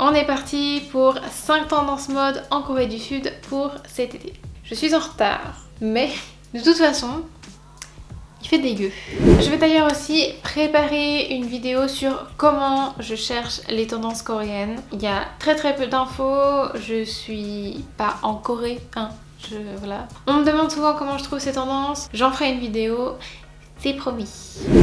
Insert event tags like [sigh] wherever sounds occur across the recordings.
On est parti pour 5 tendances mode en Corée du Sud pour cet été. Je suis en retard, mais de toute façon, il fait dégueu. Je vais d'ailleurs aussi préparer une vidéo sur comment je cherche les tendances coréennes. Il y a très très peu d'infos, je suis pas en Corée, hein, je, voilà. On me demande souvent comment je trouve ces tendances, j'en ferai une vidéo c'est promis.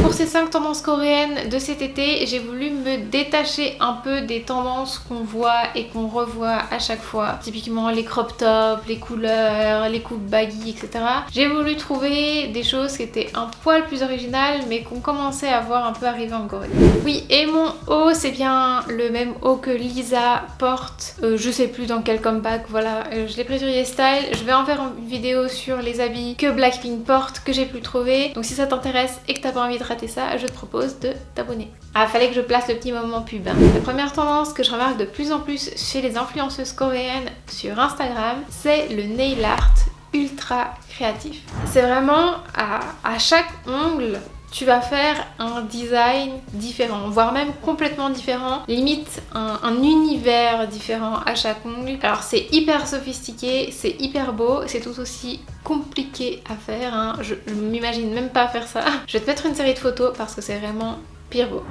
Pour ces 5 tendances coréennes de cet été, j'ai voulu me détacher un peu des tendances qu'on voit et qu'on revoit à chaque fois. Typiquement les crop tops, les couleurs, les coupes baggy, etc. J'ai voulu trouver des choses qui étaient un poil plus originales mais qu'on commençait à voir un peu arriver en Corée. Oui, et mon haut, c'est bien le même haut que Lisa porte. Euh, je sais plus dans quel comeback, voilà. Euh, je l'ai pris sur YesStyle. Je vais en faire une vidéo sur les habits que Blackpink porte, que j'ai pu trouver. Donc si ça t'intéresse et que t'as pas envie de rater ça, je te propose de t'abonner. Ah, fallait que je place le petit moment pub. Hein. La première tendance que je remarque de plus en plus chez les influenceuses coréennes sur Instagram, c'est le nail art ultra créatif. C'est vraiment à, à chaque ongle tu vas faire un design différent, voire même complètement différent, limite un, univers différent à chaque ongle. Alors c'est hyper sophistiqué, c'est hyper beau, c'est tout aussi compliqué à faire, hein. je, je m'imagine même pas faire ça. Je vais te mettre une série de photos parce que c'est vraiment pire beau.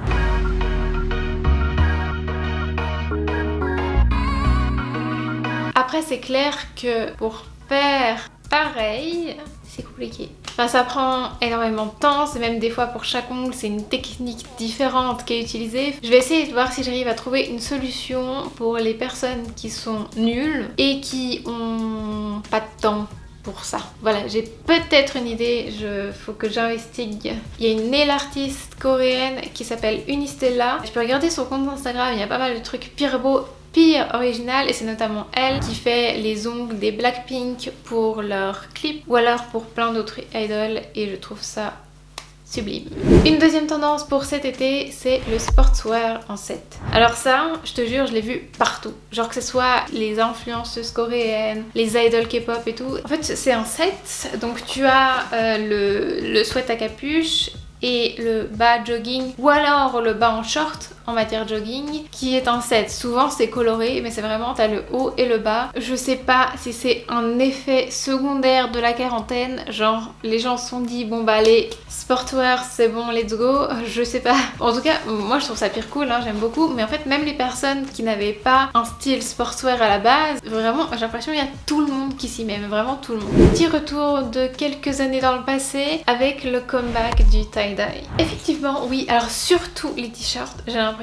Après c'est clair que pour faire pareil, c'est compliqué. Enfin, ça prend énormément de temps, c'est même des fois pour chaque ongle, c'est une technique différente qui est utilisée. Je vais essayer de voir si j'arrive à trouver une solution pour les personnes qui sont nulles et qui ont pas de temps ça. Voilà, j'ai peut-être une idée, il faut que j'investigue. Il y a une nail artiste coréenne qui s'appelle Unistella. Je peux regarder son compte Instagram, il y a pas mal de trucs pire beaux pire original et c'est notamment elle qui fait les ongles des Blackpink pour leurs clips ou alors pour plein d'autres idols et je trouve ça sublime. Une deuxième tendance pour cet été, c'est le sportswear en set. Alors ça, je te jure, je l'ai vu partout. Genre que ce soit les influenceuses coréennes, les idols K-pop et tout. En fait, c'est un set, donc tu as euh, le, le sweat à capuche et le bas jogging ou alors le bas en short en matière jogging qui est un set. Souvent c'est coloré mais c'est vraiment t'as le haut et le bas. Je sais pas si c'est un effet secondaire de la quarantaine, genre les gens se sont dit bon bah allez sportwear c'est bon let's go, [laughs] je sais pas. En tout cas moi je trouve ça pire cool, hein, j'aime beaucoup mais en fait même les personnes qui n'avaient pas un style sportswear à la base, vraiment j'ai l'impression qu'il y a tout le monde qui s'y met, vraiment tout le monde. Petit retour de quelques années dans le passé avec le comeback du tie-dye. Effectivement oui, alors surtout les t-shirts, j'ai l'impression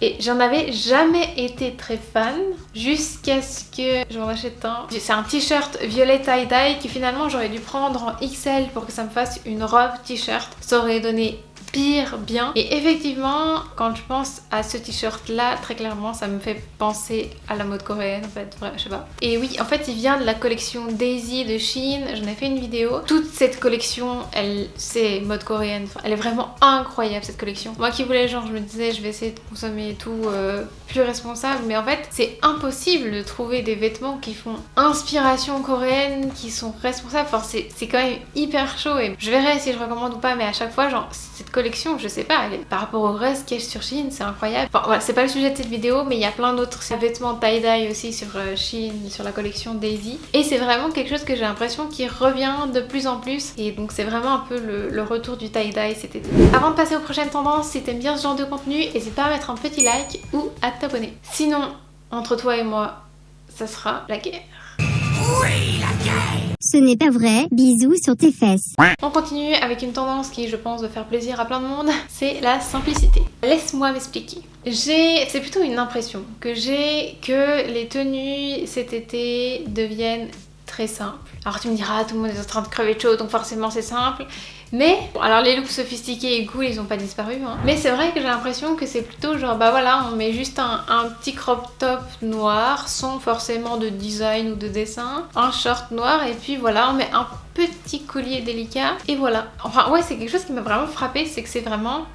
et j'en avais jamais été très fan jusqu'à ce que j'en achète un. C'est un t-shirt violet tie-dye qui finalement j'aurais dû prendre en XL pour que ça me fasse une robe t-shirt. Ça aurait donné pire bien. Et effectivement, quand je pense à ce t-shirt là, très clairement, ça me fait penser à la mode coréenne en fait, bref, je sais pas. Et oui, en fait, il vient de la collection Daisy de Shein, j'en ai fait une vidéo. Toute cette collection, elle, c'est mode coréenne, elle est vraiment incroyable cette collection. Moi qui voulais genre, je me disais, je vais essayer de consommer tout euh, plus responsable, mais en fait, c'est impossible de trouver des vêtements qui font inspiration coréenne, qui sont responsables. Enfin, c'est quand même hyper chaud et je verrai si je recommande ou pas, mais à chaque fois, genre, cette collection je sais pas, par rapport au reste a sur Shein, c'est incroyable. Enfin voilà, c'est pas le sujet de cette vidéo, mais il y a plein d'autres vêtements tie-dye aussi sur euh, Shein, sur la collection Daisy. Et c'est vraiment quelque chose que j'ai l'impression qui revient de plus en plus. Et donc c'est vraiment un peu le, retour du tie-dye cet été. Avant de passer aux prochaines tendances, si t'aimes bien ce genre de contenu, n'hésite pas à mettre un petit like ou à t'abonner. Sinon, entre toi et moi, ça sera la guerre. Oui, la guerre ce n'est pas vrai, bisous sur tes fesses. On continue avec une tendance qui, je pense, va faire plaisir à plein de monde, [laughs] c'est la simplicité. Laisse-moi m'expliquer. J'ai, c'est plutôt une impression que j'ai que les tenues cet été deviennent très simples. Alors tu me diras, tout le monde est en train de crever de chaud, donc forcément c'est simple. Mais, alors les looks sophistiqués et cool, ils ont pas disparu. Hein. Mais c'est vrai que j'ai l'impression que c'est plutôt genre, bah voilà, on met juste un, petit crop top noir, sans forcément de design ou de dessin, un short noir, et puis voilà, on met un petit collier délicat, et voilà. Enfin ouais, c'est quelque chose qui m'a vraiment frappé, c'est que c'est vraiment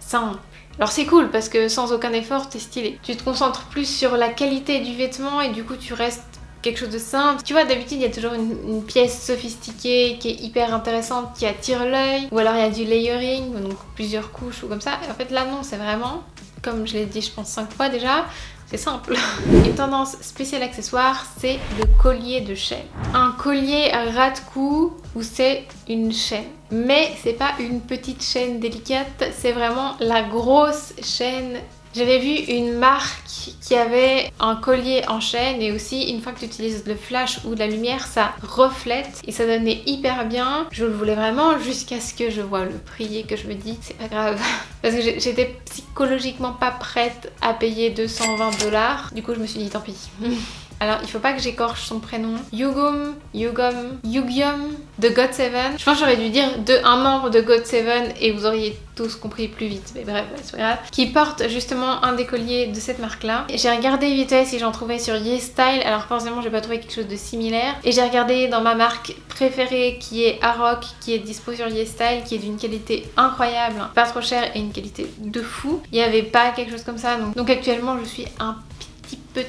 simple. Alors c'est cool parce que sans aucun effort, t'es stylé. Tu te concentres plus sur la qualité du vêtement et du coup tu restes quelque chose de simple. Tu vois, d'habitude, il y a toujours une, pièce sophistiquée qui est hyper intéressante, qui attire l'œil. Ou alors il y a du layering, donc plusieurs couches ou comme ça. Et en fait, là, non, c'est vraiment, comme je l'ai dit, je pense 5 fois déjà, c'est simple. [laughs] Une tendance spéciale accessoire, c'est le collier de chaîne. Un collier à ras de cou où c'est une chaîne. Mais c'est pas une petite chaîne délicate, c'est vraiment la grosse chaîne j'avais vu une marque qui avait un collier en chaîne et aussi une fois que tu utilises le flash ou la lumière ça reflète et ça donnait hyper bien. Je le voulais vraiment jusqu'à ce que je vois le prix et que je me dis c'est pas grave [laughs] parce que j'étais psychologiquement pas prête à payer 220 dollars. Du coup je me suis dit tant pis. [laughs] Alors, il faut pas que j'écorche son prénom. Yugum, Yugum, Yugium de God7. Je pense que j'aurais dû dire de un membre de God7 et vous auriez tous compris plus vite. Mais bref, c'est pas grave. Qui porte justement un des colliers de cette marque-là. J'ai regardé vite fait si j'en trouvais sur YesStyle. Alors forcément, j'ai pas trouvé quelque chose de similaire. Et j'ai regardé dans ma marque préférée qui est Aroc, qui est dispo sur YesStyle, qui est d'une qualité incroyable, pas trop chère et une qualité de fou. Il n'y avait pas quelque chose comme ça. Donc, actuellement, je suis un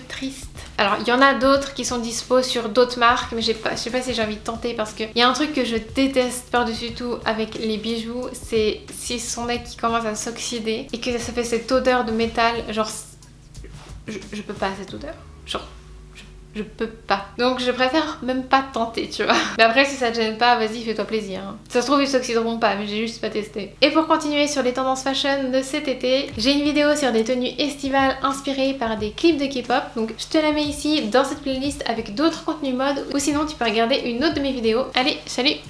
triste. Alors il y en a d'autres qui sont dispo sur d'autres marques mais pas, je sais pas si j'ai envie de tenter parce qu'il y a un truc que je déteste par-dessus tout avec les bijoux c'est si son nez qui commence à s'oxyder et que ça fait cette odeur de métal genre je, je peux pas cette odeur. Genre je peux pas. Donc je préfère même pas tenter, tu vois. Mais après, si ça te gêne pas, vas-y, fais-toi plaisir. Hein. Ça se trouve, ils s'oxyderont pas, mais j'ai juste pas testé. Et pour continuer sur les tendances fashion de cet été, j'ai une vidéo sur des tenues estivales inspirées par des clips de K-pop. Donc je te la mets ici dans cette playlist avec d'autres contenus mode ou sinon tu peux regarder une autre de mes vidéos. Allez, salut